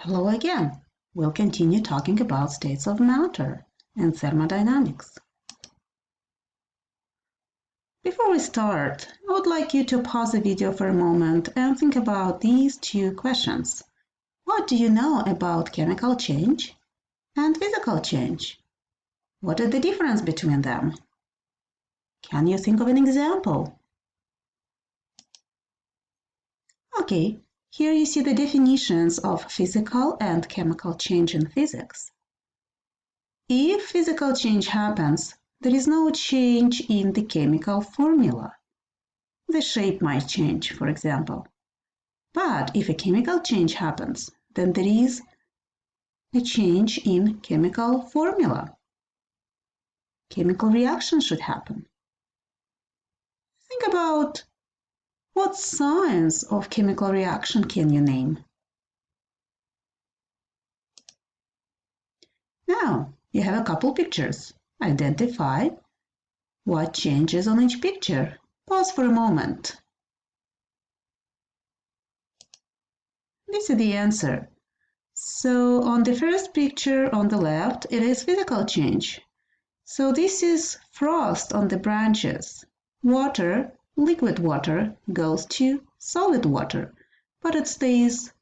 Hello again. We'll continue talking about states of matter and thermodynamics. Before we start, I would like you to pause the video for a moment and think about these two questions. What do you know about chemical change and physical change? What is the difference between them? Can you think of an example? Okay, here you see the definitions of physical and chemical change in physics. If physical change happens, there is no change in the chemical formula. The shape might change, for example. But if a chemical change happens, then there is a change in chemical formula. Chemical reaction should happen. Think about what signs of chemical reaction can you name? Now, you have a couple pictures. Identify what changes on each picture. Pause for a moment. This is the answer. So on the first picture on the left, it is physical change. So this is frost on the branches. Water liquid water goes to solid water, but it stays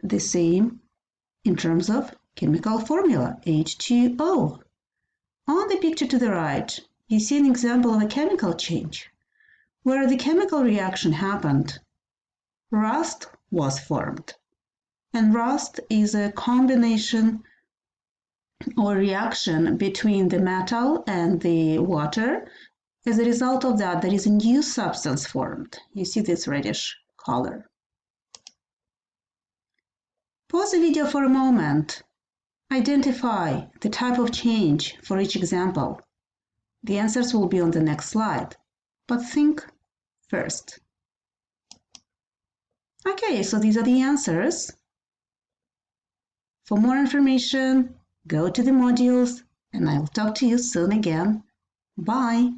the same in terms of chemical formula, H2O. On the picture to the right, you see an example of a chemical change. Where the chemical reaction happened, rust was formed. And rust is a combination or reaction between the metal and the water as a result of that, there is a new substance formed. You see this reddish color. Pause the video for a moment. Identify the type of change for each example. The answers will be on the next slide, but think first. Okay, so these are the answers. For more information, go to the modules and I'll talk to you soon again. Bye!